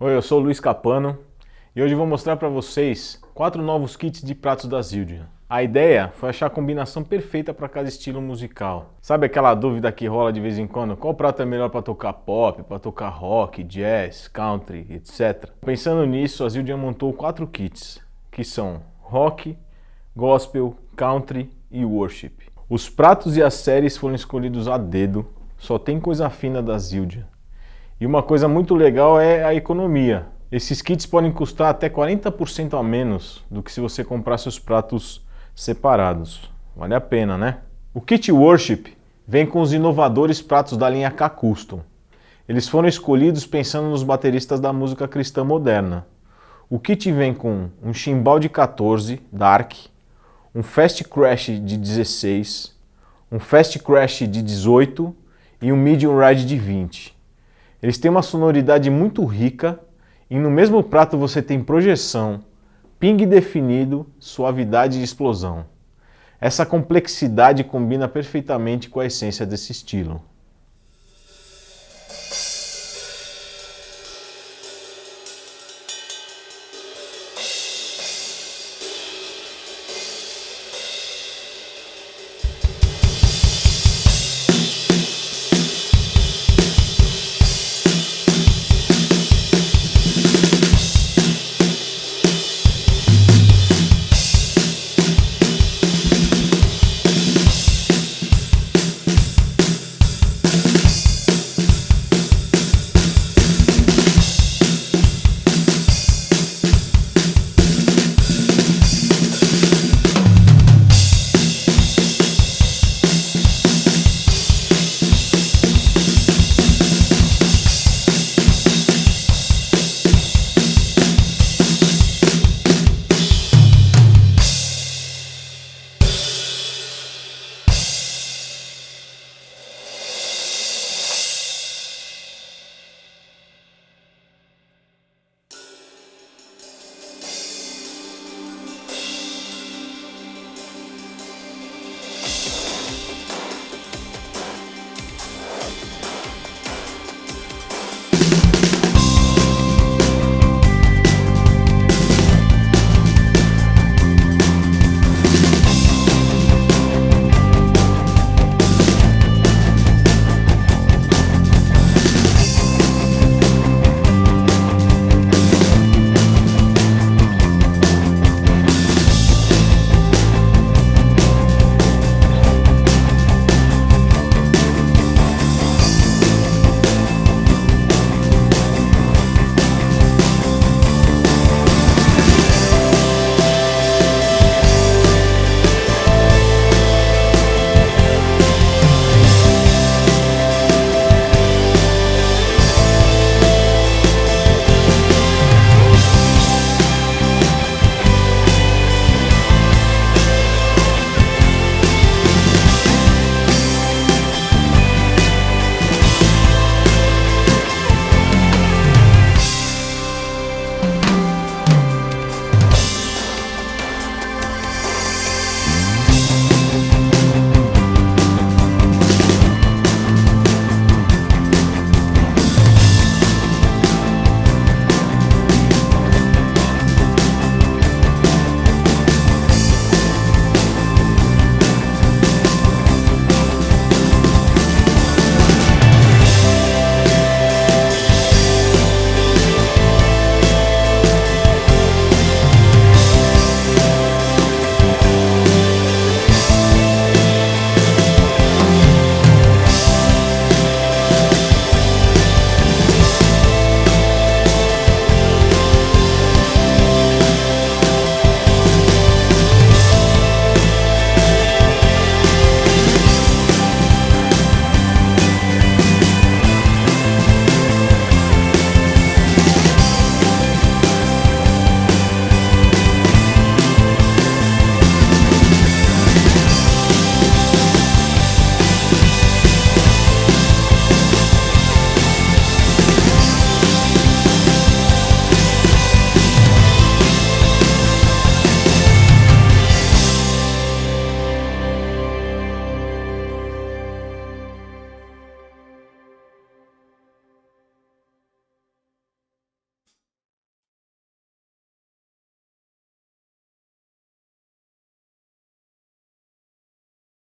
Oi, eu sou o Luiz Capano e hoje vou mostrar para vocês quatro novos kits de pratos da Zildjian. A ideia foi achar a combinação perfeita para cada estilo musical. Sabe aquela dúvida que rola de vez em quando? Qual prato é melhor para tocar pop, para tocar rock, jazz, country, etc. Pensando nisso, a Zildjian montou quatro kits, que são rock, gospel, country e worship. Os pratos e as séries foram escolhidos a dedo, só tem coisa fina da Zildjian. E uma coisa muito legal é a economia. Esses kits podem custar até 40% a menos do que se você comprasse os pratos separados. Vale a pena, né? O kit Worship vem com os inovadores pratos da linha K-Custom. Eles foram escolhidos pensando nos bateristas da música cristã moderna. O kit vem com um chimbal de 14, Dark, um Fast Crash de 16, um Fast Crash de 18 e um Medium Ride de 20. Eles têm uma sonoridade muito rica e no mesmo prato você tem projeção, ping definido, suavidade e explosão. Essa complexidade combina perfeitamente com a essência desse estilo.